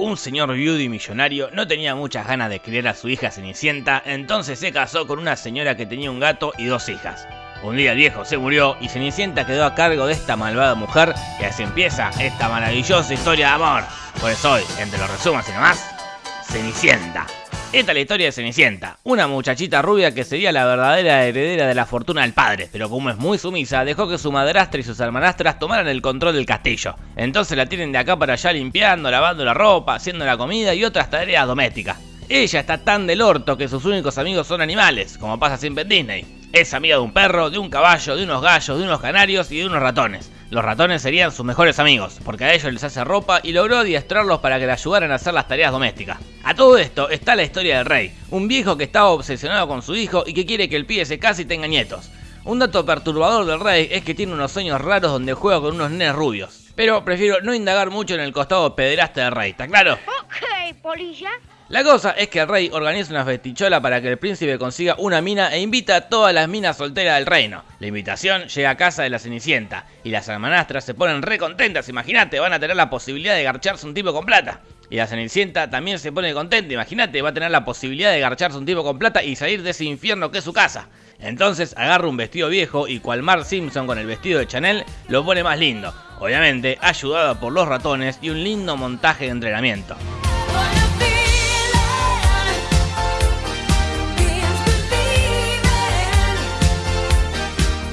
Un señor viudo millonario no tenía muchas ganas de criar a su hija Cenicienta, entonces se casó con una señora que tenía un gato y dos hijas. Un día el viejo se murió y Cenicienta quedó a cargo de esta malvada mujer y así empieza esta maravillosa historia de amor. Pues hoy, entre los resumos y nomás, Cenicienta. Esta es la historia de Cenicienta, una muchachita rubia que sería la verdadera heredera de la fortuna del padre, pero como es muy sumisa, dejó que su madrastra y sus hermanastras tomaran el control del castillo. Entonces la tienen de acá para allá limpiando, lavando la ropa, haciendo la comida y otras tareas domésticas. Ella está tan del orto que sus únicos amigos son animales, como pasa siempre en Disney. Es amiga de un perro, de un caballo, de unos gallos, de unos canarios y de unos ratones. Los ratones serían sus mejores amigos, porque a ellos les hace ropa y logró adiestrarlos para que le ayudaran a hacer las tareas domésticas. A todo esto está la historia del rey, un viejo que estaba obsesionado con su hijo y que quiere que el pibe se case y tenga nietos. Un dato perturbador del rey es que tiene unos sueños raros donde juega con unos nenes rubios. Pero prefiero no indagar mucho en el costado pederasta del rey, ¿está claro? Ok, polilla. La cosa es que el rey organiza una festichola para que el príncipe consiga una mina e invita a todas las minas solteras del reino. La invitación llega a casa de la Cenicienta y las hermanastras se ponen re contentas, imagínate, van a tener la posibilidad de garcharse un tipo con plata. Y la Cenicienta también se pone contenta, imagínate, va a tener la posibilidad de garcharse un tipo con plata y salir de ese infierno que es su casa. Entonces agarra un vestido viejo y cual Mark Simpson con el vestido de Chanel lo pone más lindo. Obviamente ayudada por los ratones y un lindo montaje de entrenamiento.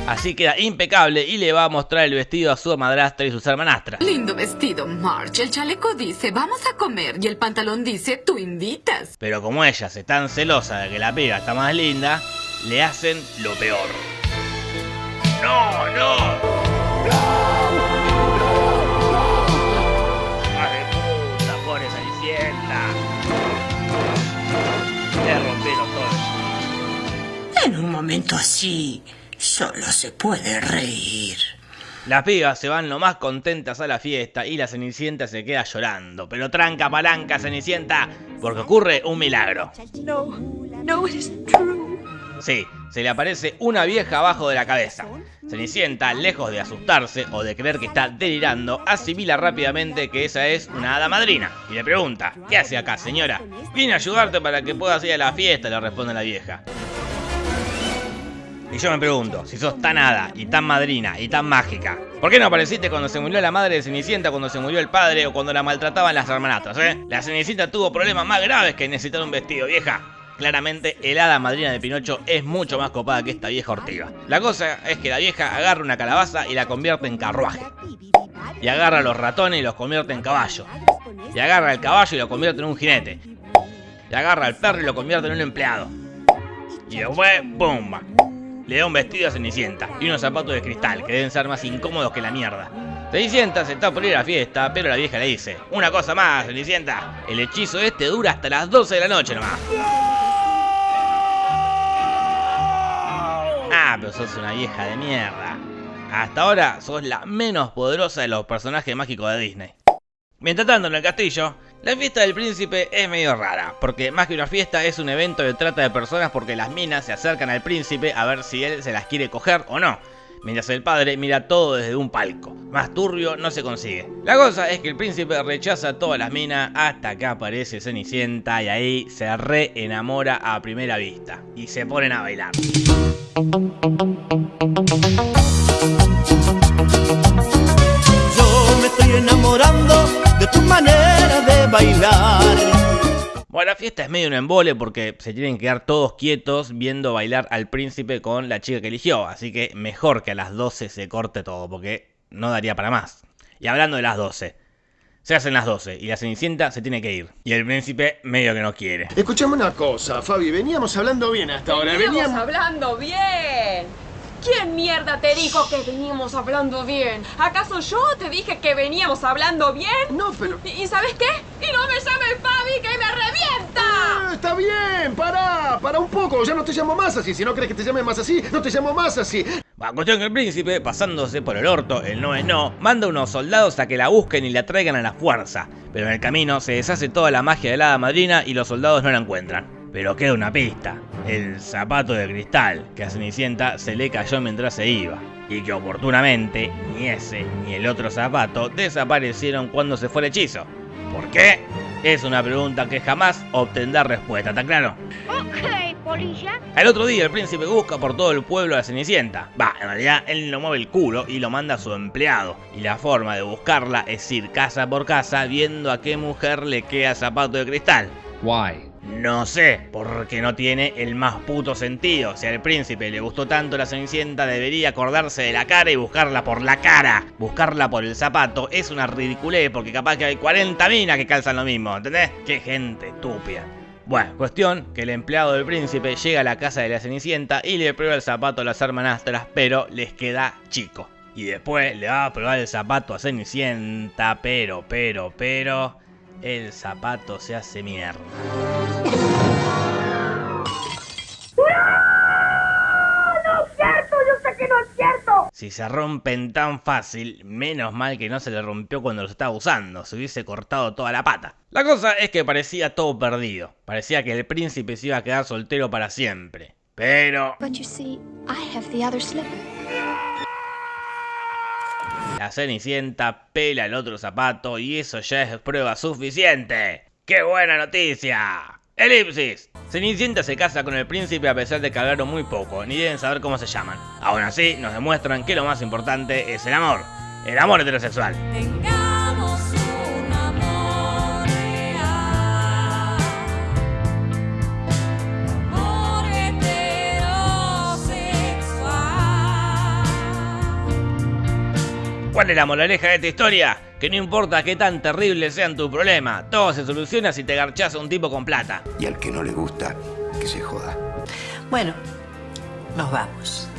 Así queda impecable y le va a mostrar el vestido a su madrastra y sus hermanastras. Lindo vestido, March. El chaleco dice, vamos a comer. Y el pantalón dice, tú invitas. Pero como ellas están celosas de que la piba está más linda, le hacen lo peor. ¡No, no! Le rompieron todo. En un momento así, solo se puede reír. Las pibas se van lo más contentas a la fiesta y la Cenicienta se queda llorando. Pero tranca palanca, Cenicienta, porque ocurre un milagro. No, no, it true. Sí, se le aparece una vieja abajo de la cabeza. Cenicienta, lejos de asustarse o de creer que está delirando, asimila rápidamente que esa es una hada madrina y le pregunta, ¿qué hace acá, señora? Vine a ayudarte para que puedas ir a la fiesta, le responde la vieja. Y yo me pregunto, si sos tan hada y tan madrina y tan mágica, ¿por qué no apareciste cuando se murió la madre de Cenicienta, cuando se murió el padre o cuando la maltrataban las hermanastras, eh? La Cenicienta tuvo problemas más graves que necesitar un vestido, vieja. Claramente, el hada madrina de Pinocho es mucho más copada que esta vieja ortiga. La cosa es que la vieja agarra una calabaza y la convierte en carruaje. Y agarra a los ratones y los convierte en caballo. Y agarra al caballo y lo convierte en un jinete. Y agarra al perro y lo convierte en un empleado. Y después, ¡pumba! Le da un vestido a Cenicienta y unos zapatos de cristal que deben ser más incómodos que la mierda. Cenicienta se está por ir a la fiesta, pero la vieja le dice, una cosa más, Cenicienta, el hechizo este dura hasta las 12 de la noche nomás. Ah, pero sos una vieja de mierda. Hasta ahora sos la menos poderosa de los personajes mágicos de Disney. Mientras tanto, en el castillo, la fiesta del príncipe es medio rara, porque más que una fiesta es un evento de trata de personas porque las minas se acercan al príncipe a ver si él se las quiere coger o no. Mientras el padre mira todo desde un palco. Más turbio no se consigue. La cosa es que el príncipe rechaza todas las minas hasta que aparece Cenicienta y ahí se re enamora a primera vista. Y se ponen a bailar. Estoy enamorando de tu manera de bailar. Bueno, la fiesta es medio un embole porque se tienen que quedar todos quietos viendo bailar al príncipe con la chica que eligió. Así que mejor que a las 12 se corte todo porque no daría para más. Y hablando de las 12. Se hacen las 12 y la Cenicienta se tiene que ir. Y el príncipe medio que no quiere. Escuchame una cosa, Fabi, veníamos hablando bien hasta ahora. Veníamos Veníamos... hablando bien. ¿Quién mierda te dijo que veníamos hablando bien? ¿Acaso yo te dije que veníamos hablando bien? No, pero... ¿Y, y sabes qué? Y no me llames Fabi que me revienta. Ah, está bien, para, para un poco, ya no te llamo más así. Si no crees que te llame más así, no te llamo más así. Va, cuestión que el príncipe, pasándose por el orto, el no es no, manda unos soldados a que la busquen y la traigan a la fuerza. Pero en el camino se deshace toda la magia de la hada madrina y los soldados no la encuentran. Pero queda una pista, el zapato de cristal que a Cenicienta se le cayó mientras se iba. Y que oportunamente ni ese ni el otro zapato desaparecieron cuando se fue el hechizo. ¿Por qué? Es una pregunta que jamás obtendrá respuesta, ¿está claro? Ok, polilla. Al otro día el príncipe busca por todo el pueblo a la Cenicienta. Va, en realidad él no mueve el culo y lo manda a su empleado. Y la forma de buscarla es ir casa por casa viendo a qué mujer le queda zapato de cristal. Why? No sé, porque no tiene el más puto sentido. Si al príncipe le gustó tanto la Cenicienta, debería acordarse de la cara y buscarla por la cara. Buscarla por el zapato es una ridiculez porque capaz que hay 40 minas que calzan lo mismo, ¿entendés? Qué gente estúpida. Bueno, cuestión que el empleado del príncipe llega a la casa de la Cenicienta y le prueba el zapato a las hermanastras, pero les queda chico. Y después le va a probar el zapato a Cenicienta, pero, pero, pero... El zapato se hace mierda. Si se rompen tan fácil, menos mal que no se le rompió cuando los estaba usando, se hubiese cortado toda la pata. La cosa es que parecía todo perdido, parecía que el príncipe se iba a quedar soltero para siempre. Pero la Cenicienta pela el otro zapato y eso ya es prueba suficiente. ¡Qué buena noticia! Elipsis. Cenicienta se casa con el príncipe a pesar de que hablaron muy poco, ni deben saber cómo se llaman. Aún así, nos demuestran que lo más importante es el amor. El amor heterosexual. ¿Cuál es la moraleja de esta historia? Que no importa qué tan terrible sean tus problemas, todo se soluciona si te garchás a un tipo con plata. Y al que no le gusta, que se joda. Bueno, nos vamos.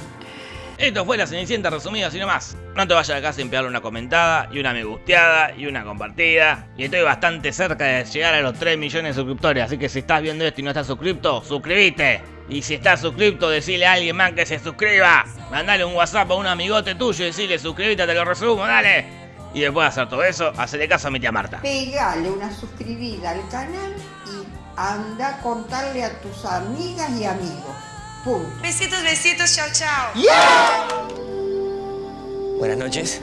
Esto fue la Cenicienta resumida, así nomás. No te vayas acá sin pegarle una comentada, y una me gusteada, y una compartida. Y estoy bastante cerca de llegar a los 3 millones de suscriptores, así que si estás viendo esto y no estás suscripto, suscríbete. Y si estás suscripto, decile a alguien más que se suscriba. Mandale un WhatsApp a un amigote tuyo y decirle suscríbete, te lo resumo, dale. Y después de hacer todo eso, hacele caso a mi tía Marta. Pegale una suscribida al canal y anda a contarle a tus amigas y amigos. Punto. Besitos, besitos, chao, chao. Buenas noches.